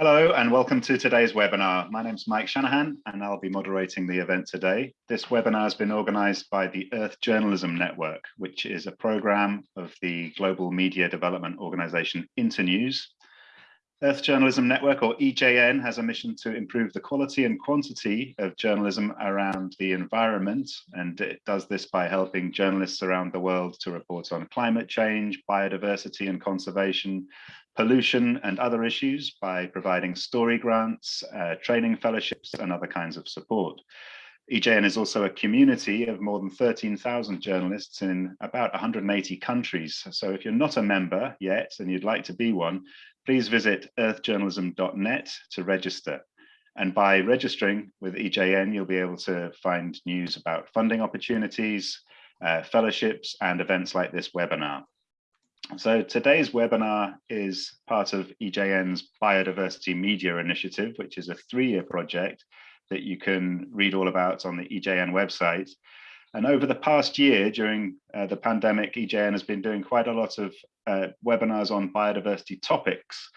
Hello and welcome to today's webinar. My name is Mike Shanahan and I'll be moderating the event today. This webinar has been organized by the Earth Journalism Network, which is a program of the global media development organization Internews. Earth Journalism Network, or EJN, has a mission to improve the quality and quantity of journalism around the environment, and it does this by helping journalists around the world to report on climate change, biodiversity and conservation, pollution and other issues by providing story grants, uh, training fellowships and other kinds of support. EJN is also a community of more than 13,000 journalists in about 180 countries. So if you're not a member yet and you'd like to be one, please visit earthjournalism.net to register. And by registering with EJN, you'll be able to find news about funding opportunities, uh, fellowships, and events like this webinar. So today's webinar is part of EJN's Biodiversity Media Initiative, which is a three-year project that you can read all about on the EJN website. And over the past year, during uh, the pandemic, EJN has been doing quite a lot of uh, webinars on biodiversity topics.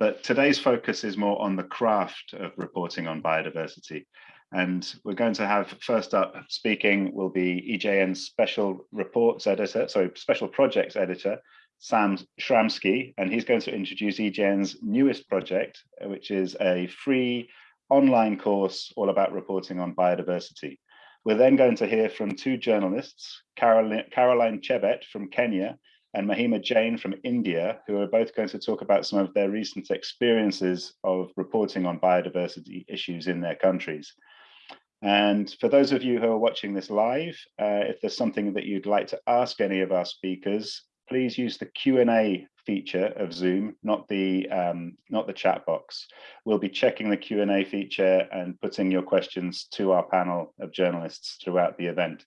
But today's focus is more on the craft of reporting on biodiversity. And we're going to have first up speaking will be EJN's special reports editor, sorry, special projects editor, Sam Schramski, and he's going to introduce EJN's newest project, which is a free online course all about reporting on biodiversity. We're then going to hear from two journalists, Caroline, Caroline Chebet from Kenya and Mahima Jain from India, who are both going to talk about some of their recent experiences of reporting on biodiversity issues in their countries. And for those of you who are watching this live, uh, if there's something that you'd like to ask any of our speakers, please use the Q&A feature of Zoom, not the um, not the chat box. We'll be checking the Q&A feature and putting your questions to our panel of journalists throughout the event.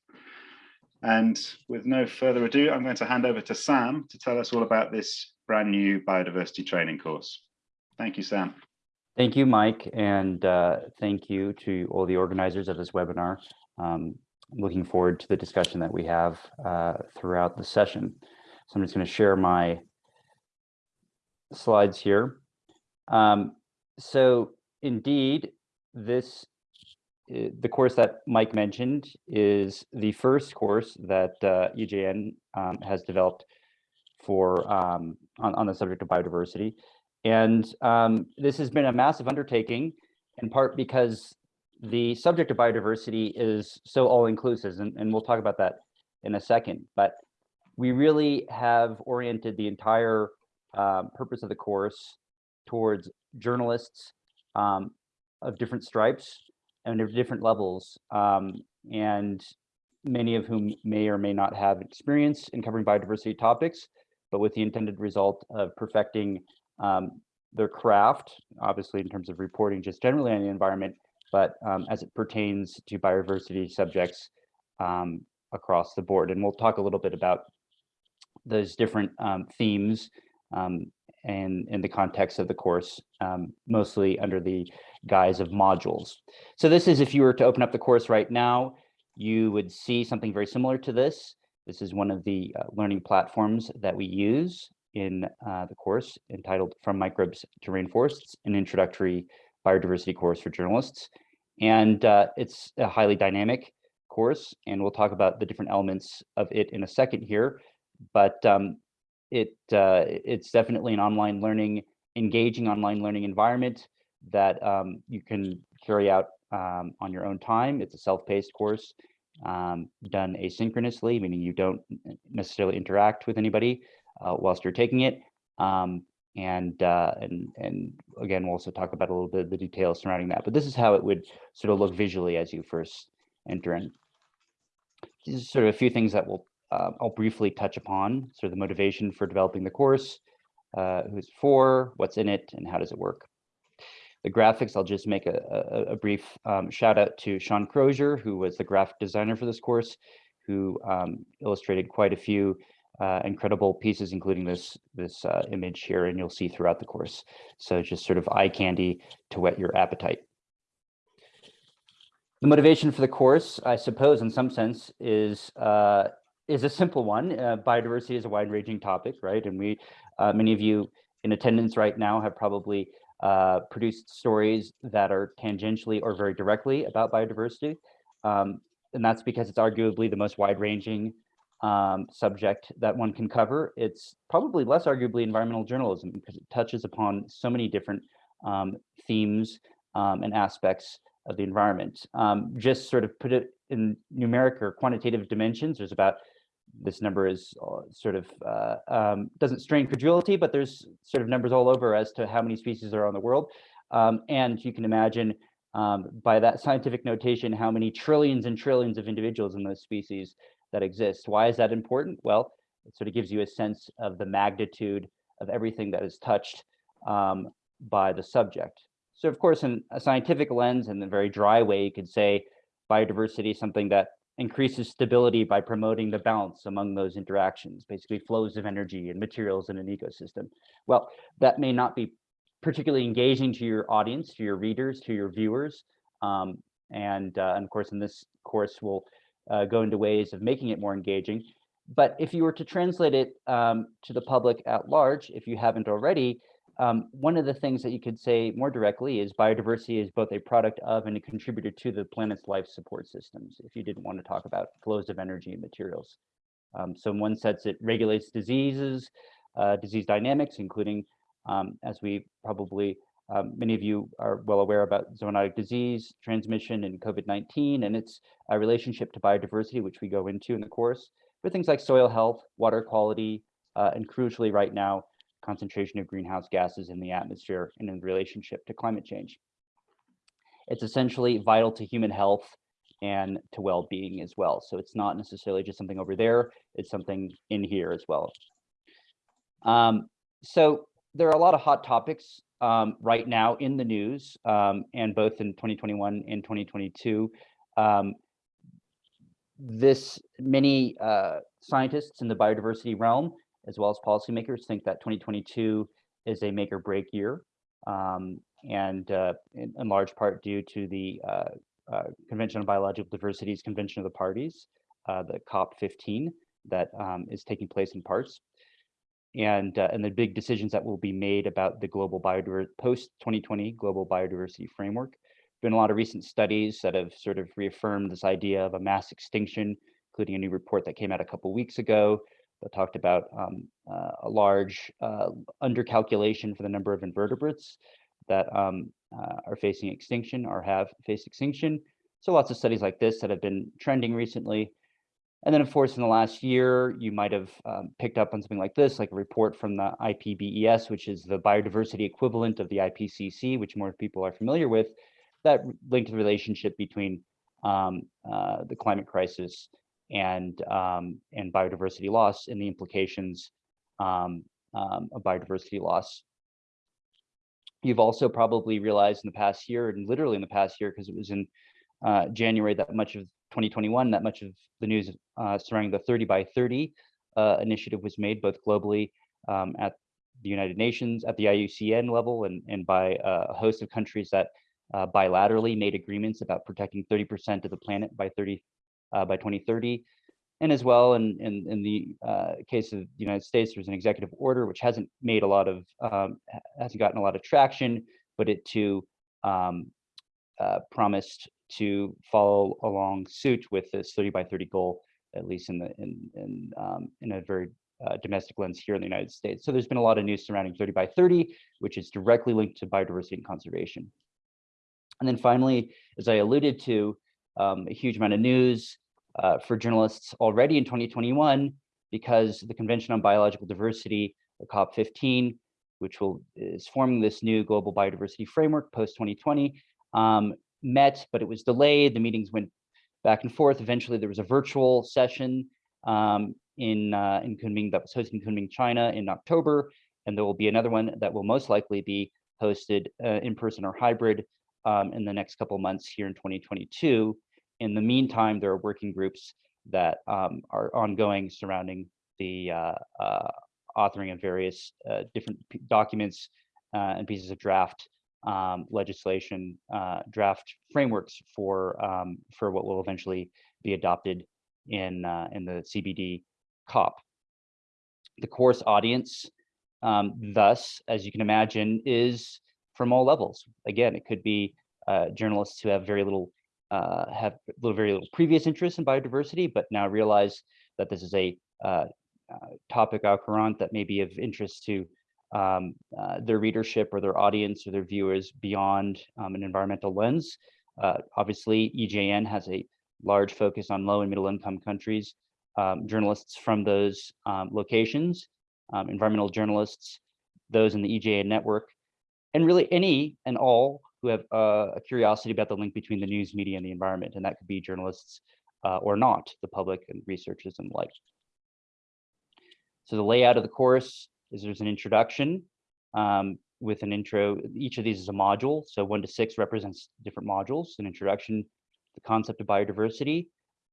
And with no further ado, I'm going to hand over to Sam to tell us all about this brand new biodiversity training course. Thank you, Sam. Thank you, Mike, and uh, thank you to all the organizers of this webinar. Um, looking forward to the discussion that we have uh, throughout the session. So I'm just going to share my slides here. Um, so indeed, this uh, the course that Mike mentioned is the first course that uh, EJN um, has developed for um, on, on the subject of biodiversity. And um, this has been a massive undertaking in part because the subject of biodiversity is so all-inclusive, and, and we'll talk about that in a second. But we really have oriented the entire um, purpose of the course towards journalists um, of different stripes and of different levels, um, and many of whom may or may not have experience in covering biodiversity topics, but with the intended result of perfecting um, their craft, obviously in terms of reporting just generally on the environment, but um, as it pertains to biodiversity subjects um, across the board. And we'll talk a little bit about those different um, themes um, and in the context of the course, um, mostly under the guise of modules. So this is if you were to open up the course right now, you would see something very similar to this. This is one of the uh, learning platforms that we use in uh, the course entitled From Microbes to Rainforests, an introductory biodiversity course for journalists. And uh, it's a highly dynamic course, and we'll talk about the different elements of it in a second here but um, it uh, it's definitely an online learning, engaging online learning environment that um, you can carry out um, on your own time. It's a self-paced course um, done asynchronously, meaning you don't necessarily interact with anybody uh, whilst you're taking it. Um, and uh, and and again, we'll also talk about a little bit of the details surrounding that. But this is how it would sort of look visually as you first enter in. These are sort of a few things that we'll uh, I'll briefly touch upon sort of the motivation for developing the course, uh, who's for, what's in it, and how does it work. The graphics, I'll just make a, a, a brief um, shout out to Sean Crozier, who was the graphic designer for this course, who um, illustrated quite a few uh, incredible pieces, including this this uh, image here, and you'll see throughout the course. So just sort of eye candy to whet your appetite. The motivation for the course, I suppose, in some sense, is uh, is a simple one. Uh, biodiversity is a wide-ranging topic, right? And we, uh, many of you in attendance right now have probably uh, produced stories that are tangentially or very directly about biodiversity. Um, and that's because it's arguably the most wide-ranging um, subject that one can cover. It's probably less arguably environmental journalism because it touches upon so many different um, themes um, and aspects of the environment. Um, just sort of put it in numeric or quantitative dimensions, there's about this number is uh, sort of uh, um, doesn't strain credulity, but there's sort of numbers all over as to how many species are on the world. Um, and you can imagine um, by that scientific notation, how many trillions and trillions of individuals in those species that exist. Why is that important? Well, it sort of gives you a sense of the magnitude of everything that is touched um, by the subject. So of course, in a scientific lens, in a very dry way, you could say biodiversity is something that increases stability by promoting the balance among those interactions, basically flows of energy and materials in an ecosystem. Well, that may not be particularly engaging to your audience, to your readers, to your viewers. Um, and, uh, and, of course, in this course, we'll uh, go into ways of making it more engaging. But if you were to translate it um, to the public at large, if you haven't already, um, one of the things that you could say more directly is biodiversity is both a product of and a contributor to the planet's life support systems, if you didn't want to talk about flows of energy and materials. Um, so in one sense, it regulates diseases, uh, disease dynamics, including, um, as we probably, um, many of you are well aware about zoonotic disease transmission and COVID-19 and its uh, relationship to biodiversity, which we go into in the course, but things like soil health, water quality, uh, and crucially right now, concentration of greenhouse gases in the atmosphere and in relationship to climate change. It's essentially vital to human health and to well-being as well. So it's not necessarily just something over there, it's something in here as well. Um, so there are a lot of hot topics um, right now in the news, um, and both in 2021 and 2022. Um, this many uh, scientists in the biodiversity realm as well as policymakers think that 2022 is a make or break year, um, and uh, in, in, large part due to the uh, uh, Convention on Biological Diversity's Convention of the Parties, uh, the COP15 that um, is taking place in parts, and uh, and the big decisions that will be made about the global biodiversity post 2020 global biodiversity framework. Been a lot of recent studies that have sort of reaffirmed this idea of a mass extinction, including a new report that came out a couple weeks ago that talked about um, uh, a large uh, undercalculation for the number of invertebrates that um, uh, are facing extinction or have faced extinction. So lots of studies like this that have been trending recently. And then, of course, in the last year, you might have um, picked up on something like this, like a report from the IPBES, which is the biodiversity equivalent of the IPCC, which more people are familiar with, that linked the relationship between um, uh, the climate crisis and um, and biodiversity loss and the implications um, um, of biodiversity loss. You've also probably realized in the past year, and literally in the past year, because it was in uh, January that much of 2021, that much of the news uh, surrounding the 30 by 30 uh, initiative was made both globally um, at the United Nations, at the IUCN level, and, and by uh, a host of countries that uh, bilaterally made agreements about protecting 30% of the planet by 30 uh, by 2030. And as well, in, in, in the uh, case of the United States, there's an executive order which hasn't made a lot of, um, hasn't gotten a lot of traction, but it too um, uh, promised to follow along suit with this 30 by 30 goal, at least in the in in um, in a very uh, domestic lens here in the United States. So there's been a lot of news surrounding 30 by 30, which is directly linked to biodiversity and conservation. And then finally, as I alluded to, um, a huge amount of news uh, for journalists already in 2021 because the Convention on Biological Diversity, the COP15, which will is forming this new global biodiversity framework post 2020, um, met, but it was delayed. The meetings went back and forth. Eventually, there was a virtual session um, in uh, in Kunming that was hosted in Kunming, China, in October, and there will be another one that will most likely be hosted uh, in person or hybrid um, in the next couple months here in 2022. In the meantime, there are working groups that um, are ongoing surrounding the uh, uh, authoring of various uh, different documents uh, and pieces of draft um, legislation, uh, draft frameworks for um, for what will eventually be adopted in uh, in the CBD COP. The course audience, um, thus, as you can imagine, is from all levels. Again, it could be journalists who have very little uh, have little very little previous interest in biodiversity, but now realize that this is a uh, uh, topic au courant that may be of interest to um, uh, their readership or their audience or their viewers beyond um, an environmental lens. Uh, obviously, EJN has a large focus on low and middle income countries. Um, journalists from those um, locations, um, environmental journalists, those in the EJN network, and really any and all who have uh, a curiosity about the link between the news media and the environment, and that could be journalists uh, or not, the public and researchers and the like. So the layout of the course is there's an introduction um, with an intro. Each of these is a module. So one to six represents different modules, an introduction, the concept of biodiversity,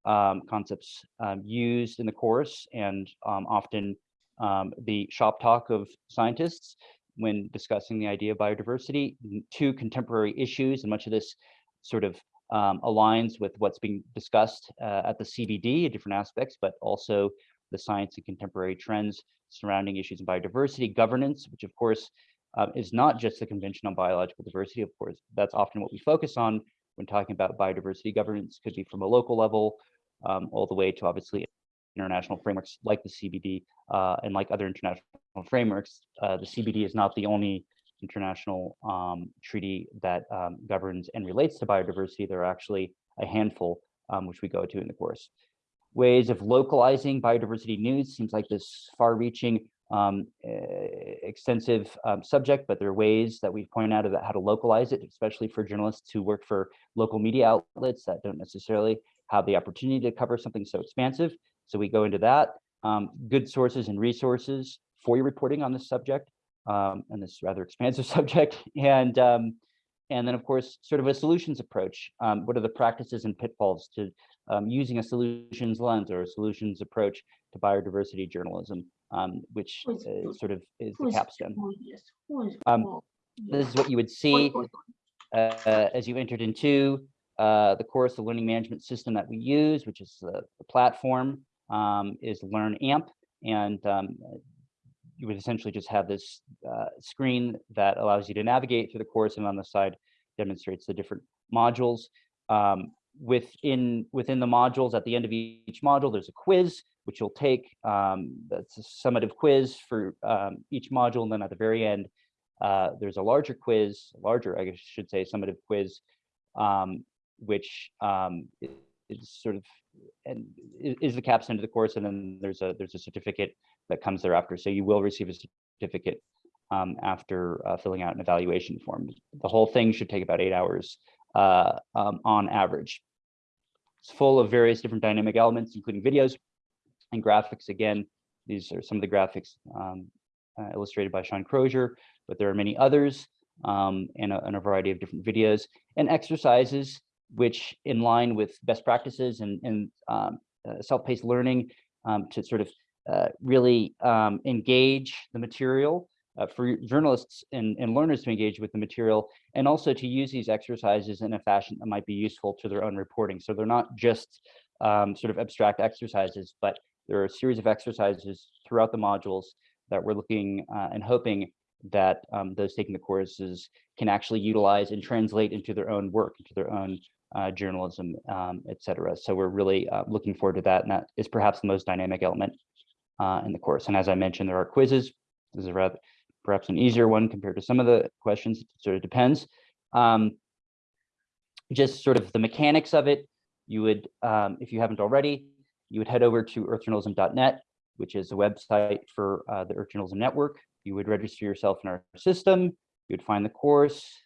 um, concepts um, used in the course and um, often um, the shop talk of scientists when discussing the idea of biodiversity, two contemporary issues, and much of this sort of um, aligns with what's being discussed uh, at the CBD in different aspects, but also the science and contemporary trends surrounding issues of biodiversity, governance, which of course uh, is not just the Convention on Biological Diversity, of course, that's often what we focus on when talking about biodiversity governance, could be from a local level um, all the way to obviously international frameworks like the CBD uh, and like other international frameworks. Uh, the CBD is not the only international um, treaty that um, governs and relates to biodiversity. There are actually a handful, um, which we go to in the course ways of localizing biodiversity news seems like this far-reaching um, extensive um, subject, but there are ways that we point out about how to localize it, especially for journalists who work for local media outlets that don't necessarily have the opportunity to cover something so expansive. So we go into that. Um, good sources and resources for your reporting on this subject um, and this rather expansive subject. And um, and then, of course, sort of a solutions approach. Um, what are the practices and pitfalls to um, using a solutions lens or a solutions approach to biodiversity journalism, um, which uh, sort of is the capstone. Um, this is what you would see uh, as you entered into uh, the course, the learning management system that we use, which is the, the platform, um, is Learn AMP. And um, you would essentially just have this uh, screen that allows you to navigate through the course and on the side demonstrates the different modules. Um, within within the modules at the end of each module there's a quiz which you'll take um, that's a summative quiz for um, each module and then at the very end uh, there's a larger quiz larger I guess should say summative quiz um, which um, is sort of and is the capstone to the course and then there's a there's a certificate that comes thereafter so you will receive a certificate um, after uh, filling out an evaluation form the whole thing should take about eight hours uh, um, on average. It's full of various different dynamic elements, including videos and graphics. Again, these are some of the graphics um, uh, illustrated by Sean Crozier, but there are many others um, and, a, and, a, variety of different videos and exercises, which in line with best practices and, and um, uh, self-paced learning um, to sort of uh, really um, engage the material uh, for journalists and, and learners to engage with the material and also to use these exercises in a fashion that might be useful to their own reporting. So they're not just um, sort of abstract exercises, but there are a series of exercises throughout the modules that we're looking uh, and hoping that um, those taking the courses can actually utilize and translate into their own work, into their own uh, journalism, um, et cetera. So we're really uh, looking forward to that. And that is perhaps the most dynamic element uh, in the course. And as I mentioned, there are quizzes. This is rather, perhaps an easier one compared to some of the questions, it sort of depends. Um, just sort of the mechanics of it, you would, um, if you haven't already, you would head over to earthjournalism.net, which is a website for uh, the Earth Journalism Network. You would register yourself in our system, you would find the course,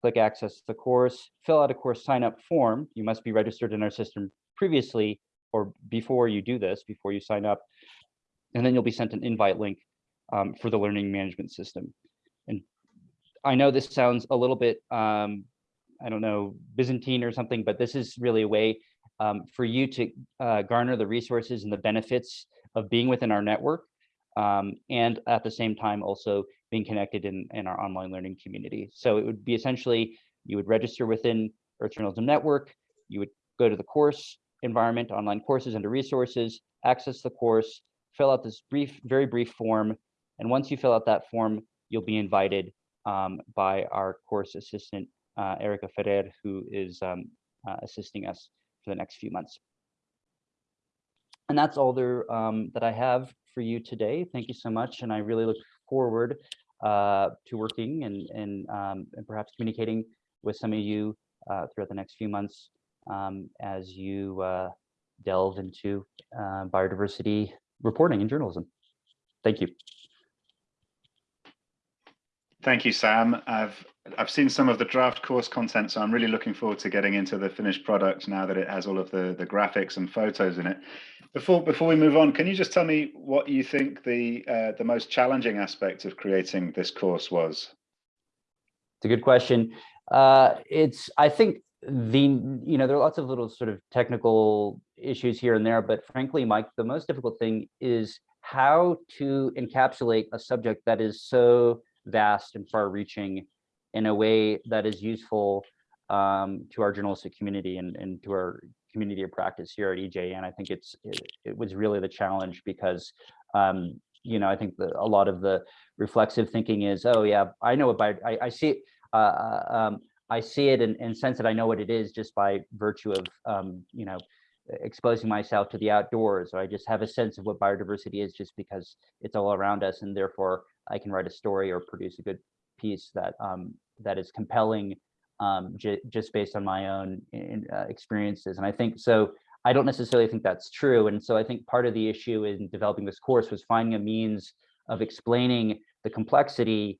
click access the course, fill out a course sign up form. You must be registered in our system previously or before you do this, before you sign up. And then you'll be sent an invite link um, for the learning management system. And I know this sounds a little bit, um, I don't know, Byzantine or something, but this is really a way um, for you to uh, garner the resources and the benefits of being within our network. Um, and at the same time, also being connected in, in our online learning community. So it would be essentially, you would register within Earth Journalism Network, you would go to the course environment, online courses under resources, access the course, fill out this brief, very brief form, and once you fill out that form, you'll be invited um, by our course assistant, uh, Erica Ferrer, who is um, uh, assisting us for the next few months. And that's all there um, that I have for you today. Thank you so much. And I really look forward uh, to working and, and, um, and perhaps communicating with some of you uh, throughout the next few months um, as you uh, delve into uh, biodiversity reporting and journalism. Thank you. Thank you, Sam. I've I've seen some of the draft course content, so I'm really looking forward to getting into the finished product now that it has all of the the graphics and photos in it. Before before we move on, can you just tell me what you think the uh, the most challenging aspect of creating this course was? It's a good question. Uh, it's I think the you know there are lots of little sort of technical issues here and there, but frankly, Mike, the most difficult thing is how to encapsulate a subject that is so vast and far reaching in a way that is useful um, to our journalistic community and, and to our community of practice here at EJ. And I think it's it, it was really the challenge because um, you know I think the, a lot of the reflexive thinking is oh yeah I know about I, I see uh, uh, um, I see it and, and sense that I know what it is just by virtue of um, you know exposing myself to the outdoors or I just have a sense of what biodiversity is just because it's all around us and therefore I can write a story or produce a good piece that um, that is compelling um, just based on my own in, uh, experiences. And I think so. I don't necessarily think that's true. And so I think part of the issue in developing this course was finding a means of explaining the complexity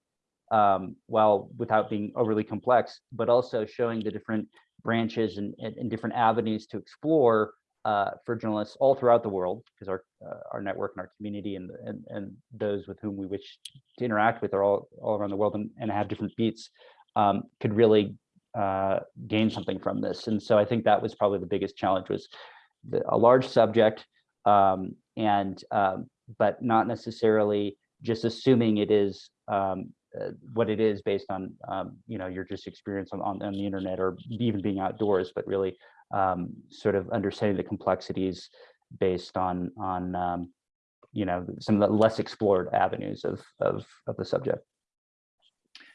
um, while without being overly complex, but also showing the different branches and, and, and different avenues to explore uh, for journalists all throughout the world, because our uh, our network and our community and, and and those with whom we wish to interact with are all all around the world and, and have different beats, um, could really uh, gain something from this. And so I think that was probably the biggest challenge was the, a large subject um, and um, but not necessarily just assuming it is um, uh, what it is based on um, you know your just experience on, on, on the internet or even being outdoors, but really um, sort of understanding the complexities based on on um, you know some of the less explored avenues of of of the subject.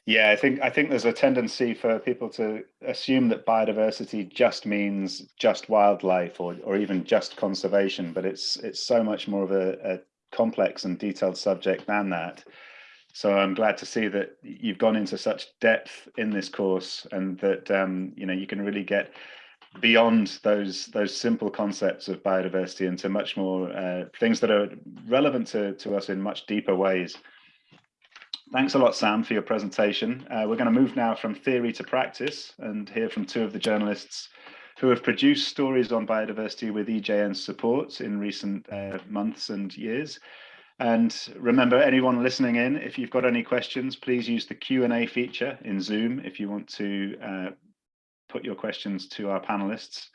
Yeah, I think I think there's a tendency for people to assume that biodiversity just means just wildlife or or even just conservation, but it's it's so much more of a, a complex and detailed subject than that. So I'm glad to see that you've gone into such depth in this course and that um, you know you can really get beyond those those simple concepts of biodiversity into much more uh, things that are relevant to, to us in much deeper ways. Thanks a lot, Sam, for your presentation. Uh, we're going to move now from theory to practice and hear from two of the journalists who have produced stories on biodiversity with EJN's support in recent uh, months and years. And remember, anyone listening in, if you've got any questions, please use the Q&A feature in Zoom if you want to uh, put your questions to our panelists.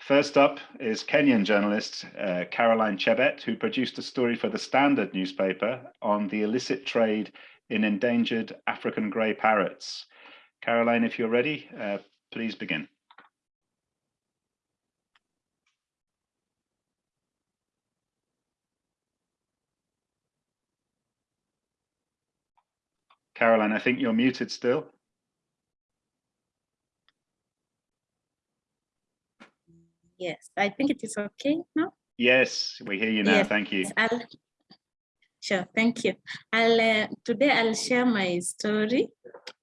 First up is Kenyan journalist uh, Caroline Chebet, who produced a story for the Standard newspaper on the illicit trade in endangered African grey parrots. Caroline, if you're ready, uh, please begin. Caroline, I think you're muted still. Yes, I think it is okay now. Yes, we hear you now. Yes, thank you. I'll, sure, thank you. I'll uh, today I'll share my story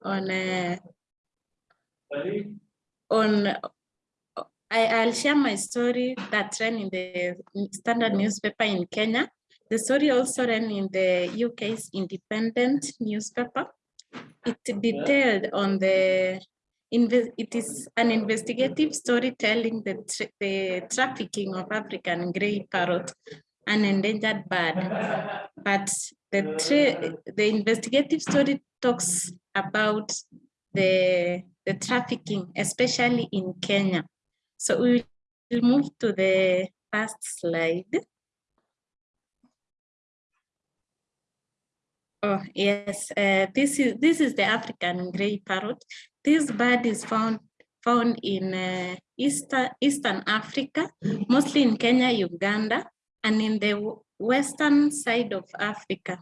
on uh, on I, I'll share my story that ran in the standard newspaper in Kenya. The story also ran in the UK's independent newspaper. It detailed on the it is an investigative story telling the, tra the trafficking of African grey parrot, an endangered bird. But the, the investigative story talks about the, the trafficking, especially in Kenya. So we will move to the first slide. Oh yes, uh, this is this is the African grey parrot. This bird is found found in uh, Eastern, Eastern Africa, mostly in Kenya, Uganda, and in the western side of Africa,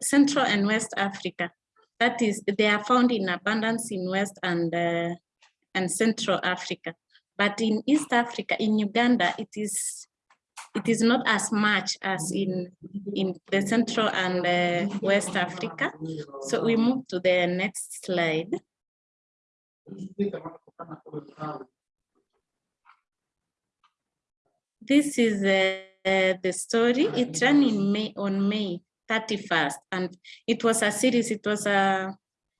Central and West Africa. that is, they are found in abundance in West and, uh, and Central Africa. But in East Africa, in Uganda, it is it is not as much as in in the Central and uh, West Africa. So we move to the next slide. This is uh, the story. It ran in May on May 31st, and it was a series. It was a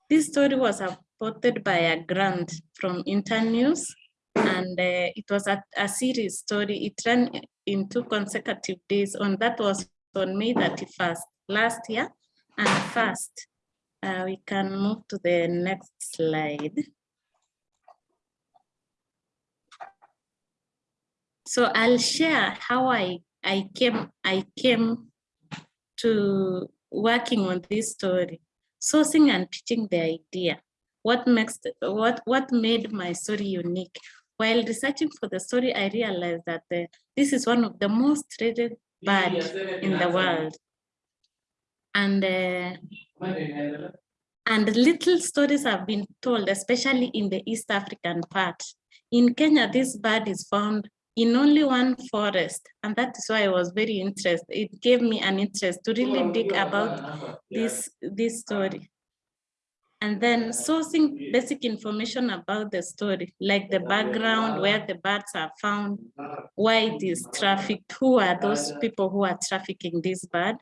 this story was supported by a grant from Internews, and uh, it was a, a series story. It ran in two consecutive days. On that was on May 31st last year, and first uh, we can move to the next slide. So I'll share how I I came I came to working on this story, sourcing and pitching the idea. What makes what what made my story unique? While researching for the story, I realized that the, this is one of the most traded birds in the world. And uh, and little stories have been told, especially in the East African part. In Kenya, this bird is found in only one forest. And that is why I was very interested. It gave me an interest to really dig about this, this story. And then sourcing basic information about the story, like the background, where the birds are found, why it is trafficked, who are those people who are trafficking this bird.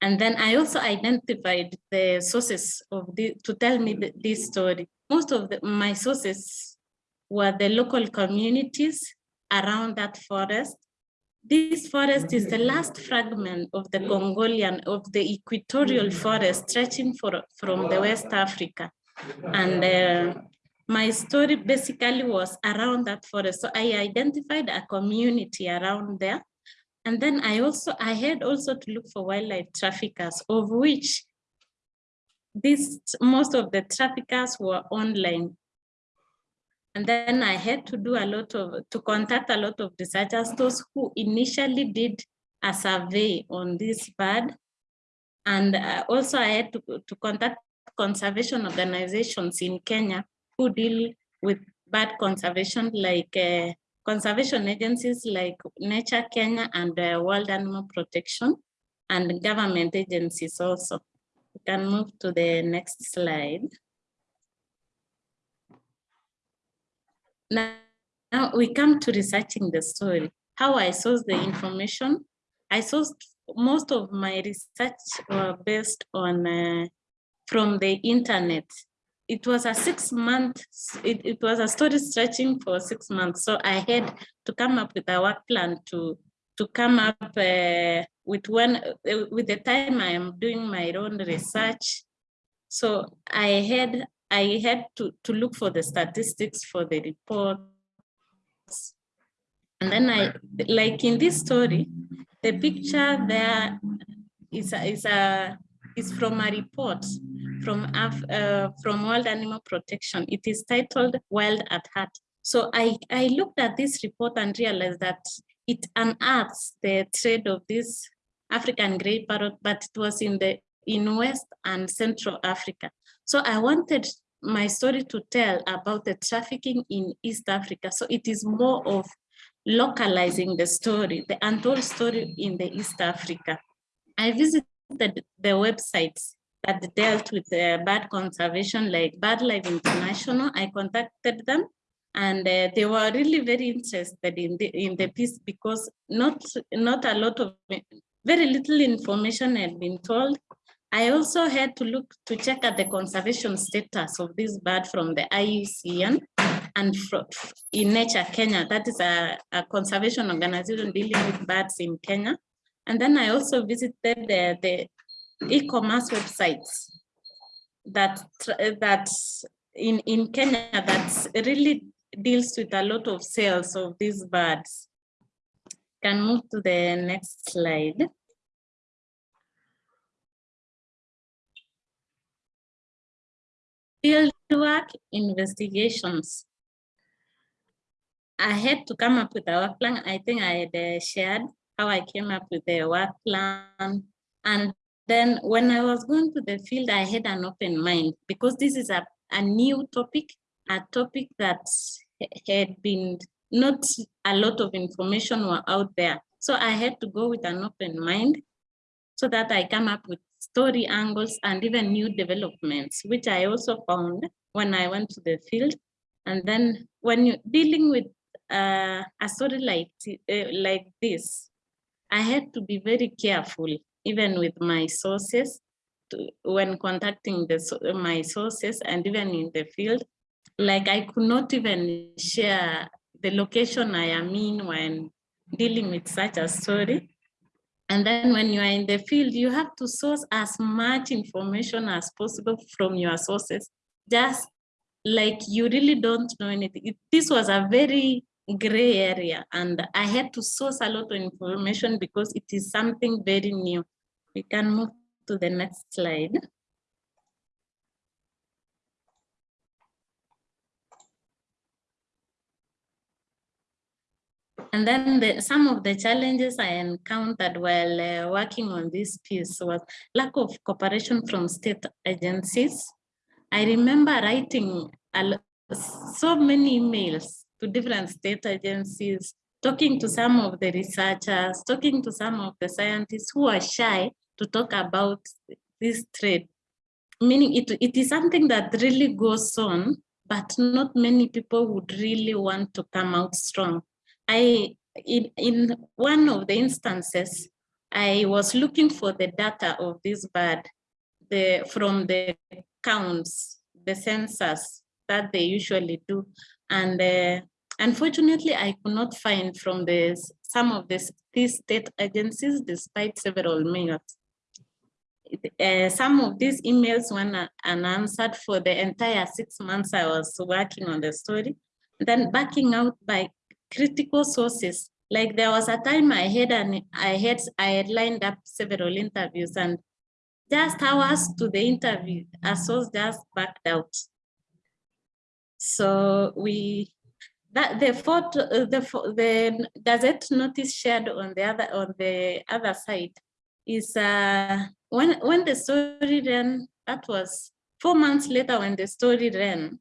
And then I also identified the sources of the, to tell me the, this story. Most of the, my sources were the local communities around that forest. This forest is the last fragment of the Congolian, of the equatorial forest stretching for, from the West Africa. And uh, my story basically was around that forest. So I identified a community around there. And then I also, I had also to look for wildlife traffickers, of which this, most of the traffickers were online. And then I had to do a lot of, to contact a lot of researchers, those who initially did a survey on this bird. And uh, also I had to, to contact conservation organizations in Kenya who deal with bird conservation like uh, conservation agencies like Nature Kenya and uh, World Animal Protection and government agencies also. We can move to the next slide. Now, now we come to researching the story. How I sourced the information. I sourced most of my research were based on uh, from the internet. It was a six month, it, it was a story stretching for six months. So I had to come up with a work plan to, to come up uh, with one, uh, with the time I am doing my own research. So I had I had to, to look for the statistics for the report. And then I, like in this story, the picture there is a, is a is from a report from uh, from World Animal Protection. It is titled Wild at Heart. So I, I looked at this report and realized that it unearths the trade of this African gray parrot, but it was in the in West and Central Africa. So I wanted my story to tell about the trafficking in East Africa. So it is more of localizing the story, the untold story in the East Africa. I visited the websites that dealt with the bird conservation like BirdLife International. I contacted them and uh, they were really very interested in the in the piece because not not a lot of very little information had been told I also had to look to check at the conservation status of this bird from the IUCN and in Nature Kenya, that is a, a conservation organization dealing with birds in Kenya. And then I also visited the, the e-commerce websites that that in, in Kenya that really deals with a lot of sales of these birds. Can move to the next slide. Fieldwork investigations. I had to come up with a work plan. I think I had uh, shared how I came up with the work plan. And Then when I was going to the field, I had an open mind because this is a, a new topic, a topic that had been not a lot of information were out there. So I had to go with an open mind so that I come up with story angles and even new developments, which I also found when I went to the field. And then when you're dealing with uh, a story like, uh, like this, I had to be very careful, even with my sources, to, when contacting the, my sources and even in the field. Like I could not even share the location I am in when dealing with such a story. And then when you are in the field, you have to source as much information as possible from your sources, just like you really don't know anything. It, this was a very gray area and I had to source a lot of information because it is something very new. We can move to the next slide. And then the, some of the challenges I encountered while uh, working on this piece was lack of cooperation from state agencies. I remember writing so many emails to different state agencies, talking to some of the researchers, talking to some of the scientists who are shy to talk about this trade. Meaning it, it is something that really goes on, but not many people would really want to come out strong. I, in, in one of the instances, I was looking for the data of this bird the, from the counts, the census that they usually do. And uh, unfortunately, I could not find from the, some of the, these state agencies, despite several mails. Uh, some of these emails were unanswered for the entire six months I was working on the story. Then backing out by critical sources. Like there was a time I had and I had I had lined up several interviews and just hours to the interview, a source just backed out. So we that the photo the the gazette notice shared on the other on the other side is uh when when the story ran that was four months later when the story ran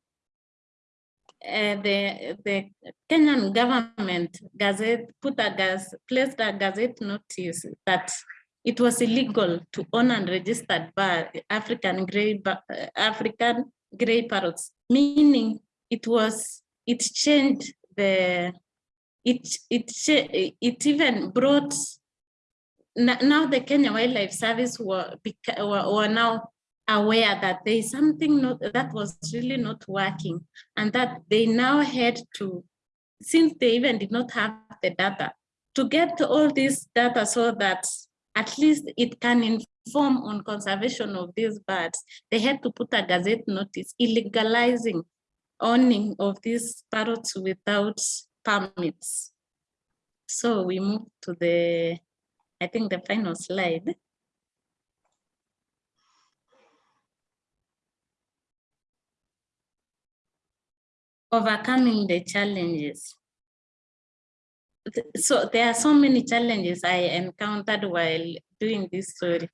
uh, the the Kenyan government gazette put a gas placed a gazette notice that it was illegal to own and register African gray uh, African gray parrots, meaning it was it changed the it it it even brought now the Kenya Wildlife Service were, were, were now aware that there is something not, that was really not working and that they now had to, since they even did not have the data, to get all this data so that at least it can inform on conservation of these birds, they had to put a gazette notice illegalizing owning of these parrots without permits. So we move to the, I think the final slide. Overcoming the challenges. So there are so many challenges I encountered while doing this story.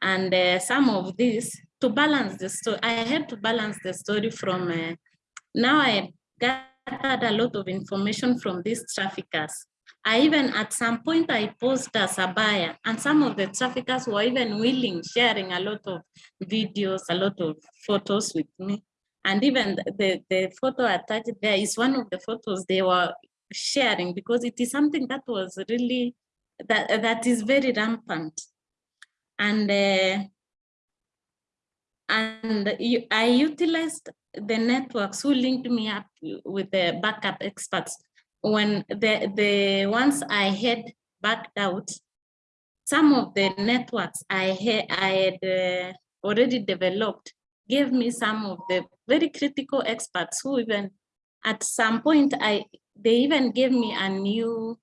And uh, some of these, to balance the story, I had to balance the story from, uh, now I gathered a lot of information from these traffickers. I even at some point I posed as a buyer and some of the traffickers were even willing, sharing a lot of videos, a lot of photos with me. And even the, the photo attached there is one of the photos they were sharing because it is something that was really, that, that is very rampant. And, uh, and you, I utilized the networks who linked me up with the backup experts. When the, the ones I had backed out, some of the networks I had, I had uh, already developed gave me some of the very critical experts who even at some point I they even gave me a new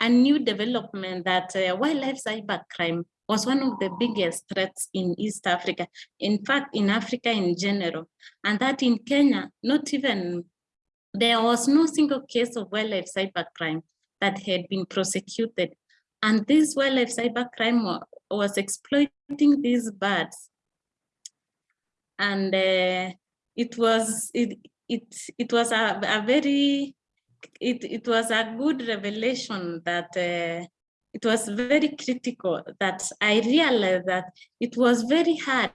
a new development that uh, wildlife cybercrime was one of the biggest threats in East Africa, in fact, in Africa in general, and that in Kenya, not even, there was no single case of wildlife cybercrime that had been prosecuted. And this wildlife cybercrime was exploiting these birds. And uh, it was it it it was a, a very it, it was a good revelation that uh, it was very critical that I realized that it was very hard.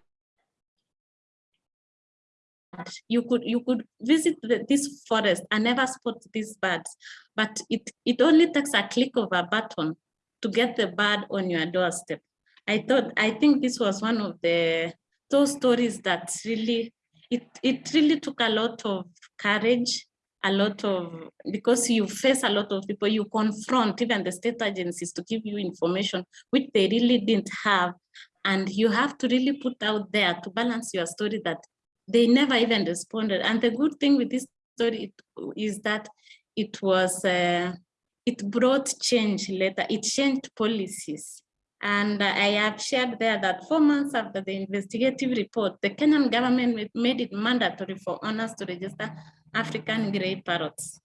You could you could visit the, this forest and never spot these birds but it it only takes a click of a button to get the bird on your doorstep. I thought i think this was one of the those stories that really it it really took a lot of courage a lot of because you face a lot of people you confront even the state agencies to give you information which they really didn't have and you have to really put out there to balance your story that they never even responded. And the good thing with this story is that it was, uh, it brought change later. It changed policies. And I have shared there that four months after the investigative report, the Kenyan government made it mandatory for owners to register African gray parrots.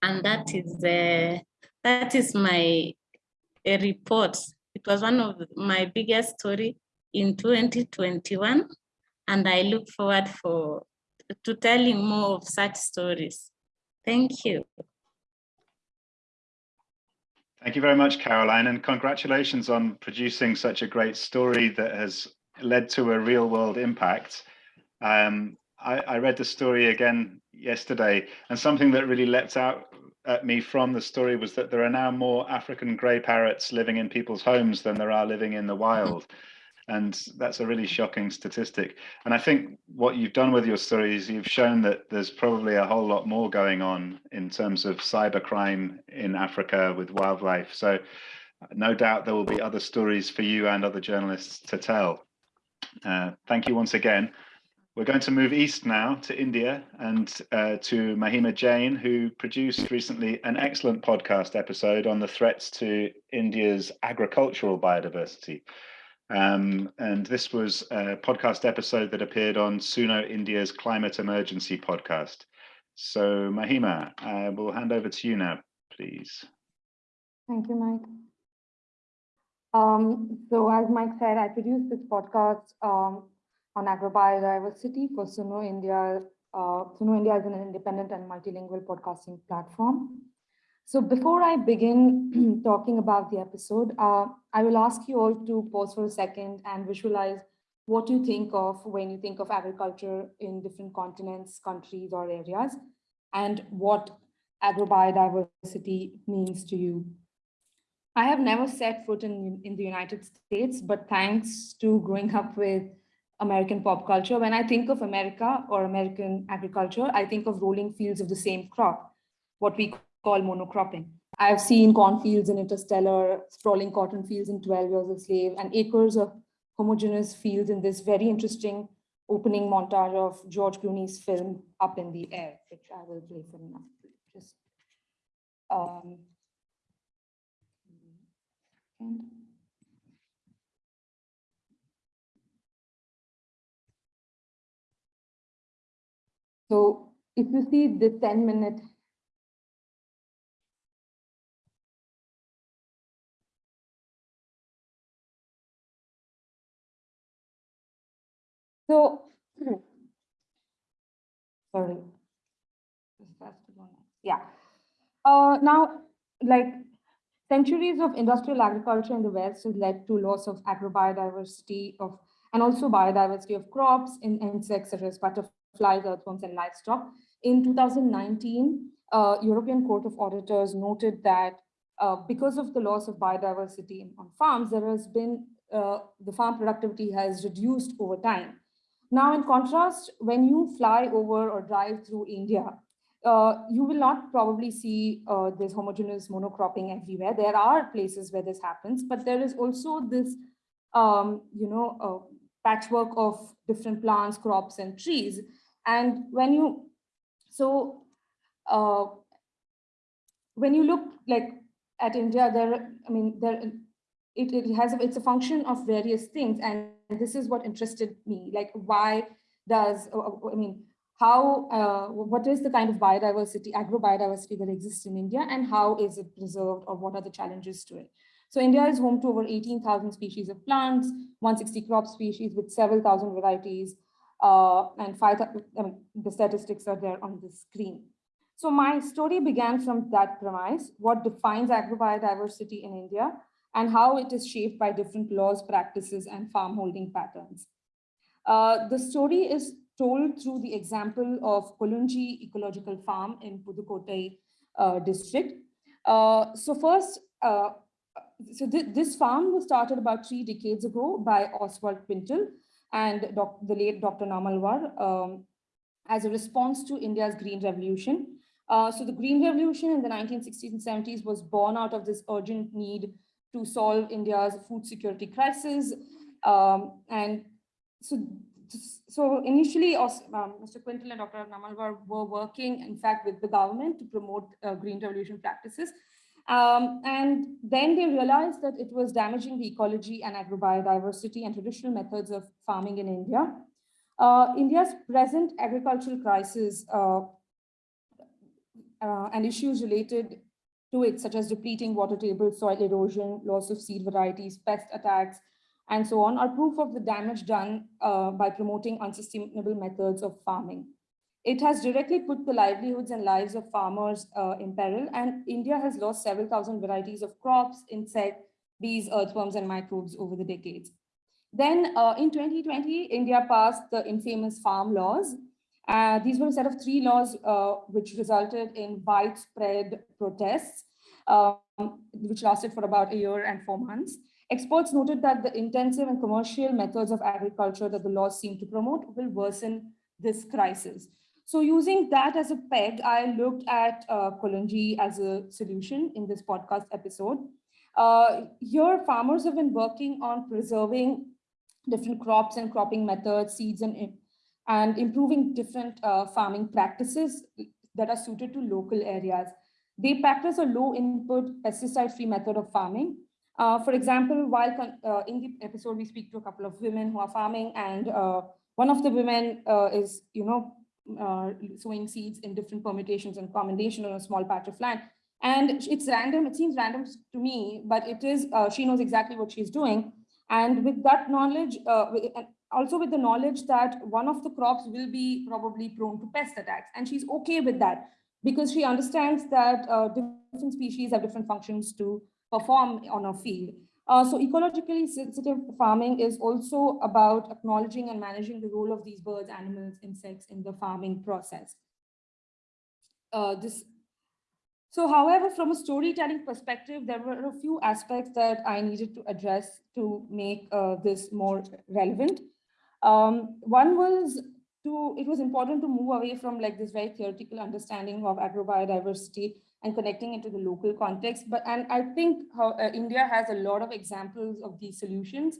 And that is, uh, that is my uh, report. It was one of my biggest story in 2021 and I look forward for to telling more of such stories. Thank you. Thank you very much, Caroline, and congratulations on producing such a great story that has led to a real world impact. Um, I, I, read the story again yesterday, and something that really leapt out at me from the story was that there are now more African grey parrots living in people's homes than there are living in the wild. And that's a really shocking statistic. And I think what you've done with your story is you've shown that there's probably a whole lot more going on in terms of cybercrime in Africa with wildlife. So no doubt there will be other stories for you and other journalists to tell. Uh, thank you once again. We're going to move east now to India and uh, to Mahima Jain, who produced recently an excellent podcast episode on the threats to India's agricultural biodiversity. Um, and this was a podcast episode that appeared on Suno India's Climate Emergency podcast. So Mahima, I will hand over to you now, please. Thank you, Mike. Um, so as Mike said, I produced this podcast um, on agrobiodiversity for Suno India. Uh, Suno India is an independent and multilingual podcasting platform. So before I begin talking about the episode, uh, I will ask you all to pause for a second and visualize what you think of when you think of agriculture in different continents, countries, or areas, and what agrobiodiversity means to you. I have never set foot in, in the United States, but thanks to growing up with American pop culture, when I think of America or American agriculture, I think of rolling fields of the same crop, what we called monocropping. I've seen cornfields in Interstellar, sprawling cotton fields in 12 Years a Slave, and acres of homogeneous fields in this very interesting opening montage of George Clooney's film Up in the Air, which I will play for now. Just um, so if you see the 10 minute So, sorry, yeah. Uh, now, like centuries of industrial agriculture in the West has led to loss of agrobiodiversity of and also biodiversity of crops, in insects such as butterflies, earthworms, and livestock. In 2019, uh, European Court of Auditors noted that uh, because of the loss of biodiversity on farms, there has been uh, the farm productivity has reduced over time. Now, in contrast, when you fly over or drive through India, uh, you will not probably see uh, this homogeneous monocropping everywhere. There are places where this happens, but there is also this, um, you know, uh, patchwork of different plants, crops, and trees. And when you, so uh, when you look like at India, there, I mean, there, it, it has, it's a function of various things. And this is what interested me, like why does, uh, uh, I mean, how, uh, what is the kind of biodiversity, agro-biodiversity that exists in India and how is it preserved or what are the challenges to it? So India is home to over 18,000 species of plants, 160 crop species with several thousand varieties, uh, and five, I mean, the statistics are there on the screen. So my story began from that premise, what defines agrobiodiversity in India and how it is shaped by different laws, practices, and farm holding patterns. Uh, the story is told through the example of Kolunji Ecological Farm in Pudukkottai uh, district. Uh, so first, uh, so th this farm was started about three decades ago by Oswald Quintal and the late Dr. Nammalvar um, as a response to India's Green Revolution. Uh, so the Green Revolution in the 1960s and 70s was born out of this urgent need to solve India's food security crisis. Um, and so so initially, um, Mr. Quintal and Dr. Nammalvar were working, in fact, with the government to promote uh, green revolution practices. Um, and then they realized that it was damaging the ecology and agrobiodiversity and traditional methods of farming in India. Uh, India's present agricultural crisis uh, uh and issues related to it, such as depleting water table, soil erosion, loss of seed varieties, pest attacks, and so on are proof of the damage done uh, by promoting unsustainable methods of farming. It has directly put the livelihoods and lives of farmers uh, in peril, and India has lost several thousand varieties of crops, insects, bees, earthworms, and microbes over the decades. Then uh, in 2020, India passed the infamous farm laws. Uh, these were a set of three laws uh, which resulted in widespread protests, um, which lasted for about a year and four months. Experts noted that the intensive and commercial methods of agriculture that the laws seem to promote will worsen this crisis. So using that as a peg, I looked at uh, as a solution in this podcast episode. Uh, here, farmers have been working on preserving different crops and cropping methods, seeds, and, and improving different uh, farming practices that are suited to local areas. They practice a low input pesticide-free method of farming uh, for example, while uh, in the episode, we speak to a couple of women who are farming and uh, one of the women uh, is, you know, uh, sowing seeds in different permutations and combination on a small patch of land. And it's random, it seems random to me, but it is, uh, she knows exactly what she's doing. And with that knowledge, also with the knowledge that one of the crops will be probably prone to pest attacks. And she's okay with that because she understands that different species have different functions to perform on a field. Uh, so ecologically sensitive farming is also about acknowledging and managing the role of these birds, animals, insects in the farming process. Uh, this, so however, from a storytelling perspective, there were a few aspects that I needed to address to make uh, this more relevant. Um, one was to, it was important to move away from like this very theoretical understanding of agrobiodiversity and connecting it to the local context. But and I think how uh, India has a lot of examples of these solutions.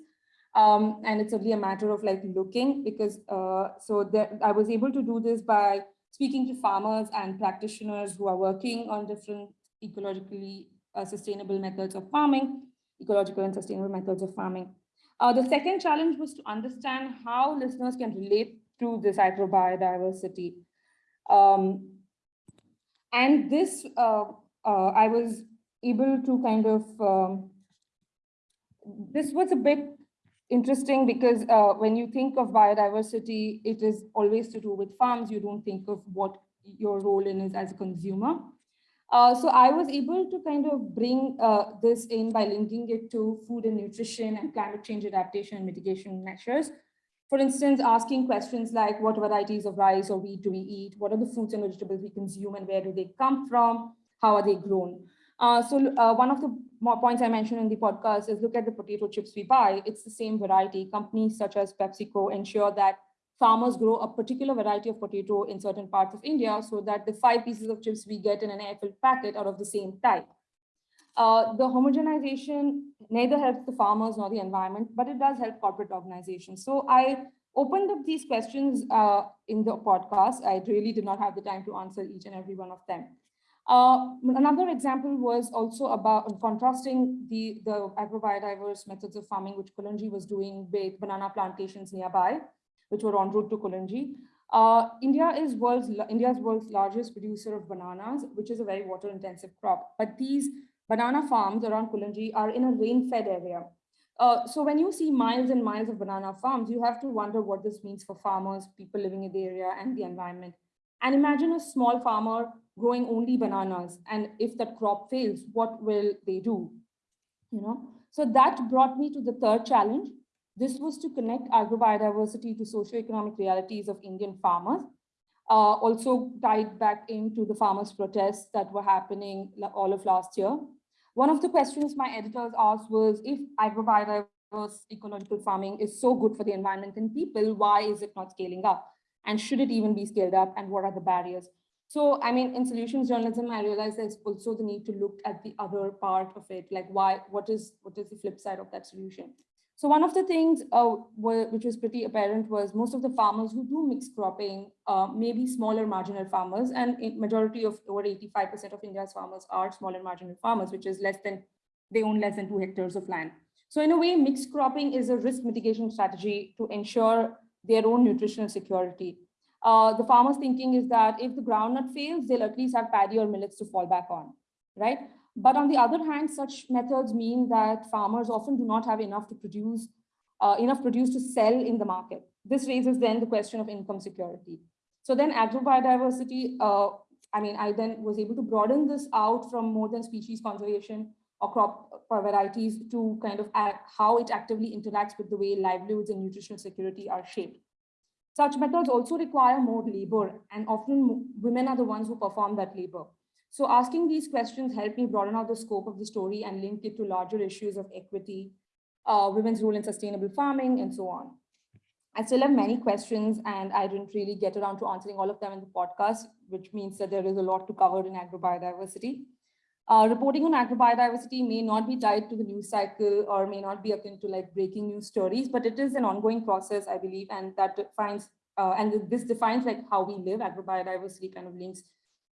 Um, and it's only a matter of like looking because uh, so that I was able to do this by speaking to farmers and practitioners who are working on different ecologically uh, sustainable methods of farming, ecological and sustainable methods of farming. Uh, the second challenge was to understand how listeners can relate to this agrobiodiversity. Um, and this, uh, uh, I was able to kind of, um, this was a bit interesting because uh, when you think of biodiversity, it is always to do with farms. You don't think of what your role in is as a consumer. Uh, so I was able to kind of bring uh, this in by linking it to food and nutrition and climate change adaptation and mitigation measures. For instance, asking questions like what varieties of rice or wheat do we eat? What are the fruits and vegetables we consume and where do they come from? How are they grown? Uh, so uh, one of the points I mentioned in the podcast is look at the potato chips we buy. It's the same variety. Companies such as PepsiCo ensure that farmers grow a particular variety of potato in certain parts of India so that the five pieces of chips we get in an air-filled packet are of the same type. Uh, the homogenization neither helps the farmers nor the environment, but it does help corporate organizations. So I opened up these questions uh, in the podcast. I really did not have the time to answer each and every one of them. Uh, another example was also about contrasting the, the agrobiodiverse methods of farming, which Kolunji was doing with banana plantations nearby, which were en route to Kolunji. Uh, India is world's India's world's largest producer of bananas, which is a very water intensive crop. But these banana farms around Kolunji are in a rain-fed area. Uh, so when you see miles and miles of banana farms, you have to wonder what this means for farmers, people living in the area and the environment. And imagine a small farmer growing only bananas. And if that crop fails, what will they do? You know, so that brought me to the third challenge. This was to connect agrobiodiversity to socioeconomic realities of Indian farmers. Uh, also tied back into the farmers' protests that were happening all of last year. One of the questions my editors asked was if agrobiodiverse ecological farming is so good for the environment and people, why is it not scaling up? And should it even be scaled up? And what are the barriers? So, I mean, in solutions journalism, I realized there's also the need to look at the other part of it, like why, what is, what is the flip side of that solution? So one of the things uh, which was pretty apparent was most of the farmers who do mixed cropping uh, may be smaller marginal farmers and majority of over 85% of India's farmers are smaller marginal farmers, which is less than, they own less than two hectares of land. So in a way, mixed cropping is a risk mitigation strategy to ensure their own nutritional security. Uh, the farmers thinking is that if the groundnut fails, they'll at least have paddy or millets to fall back on, right? But on the other hand, such methods mean that farmers often do not have enough to produce, uh, enough produce to sell in the market. This raises then the question of income security. So then agrobiodiversity, uh, I mean, I then was able to broaden this out from more than species conservation or crop varieties to kind of how it actively interacts with the way livelihoods and nutritional security are shaped. Such methods also require more labor and often women are the ones who perform that labor. So asking these questions helped me broaden out the scope of the story and link it to larger issues of equity, uh, women's role in sustainable farming, and so on. I still have many questions and I didn't really get around to answering all of them in the podcast, which means that there is a lot to cover in agrobiodiversity. Uh, reporting on agrobiodiversity may not be tied to the news cycle or may not be akin to like breaking news stories, but it is an ongoing process, I believe, and that defines, uh, and this defines like how we live, agrobiodiversity kind of links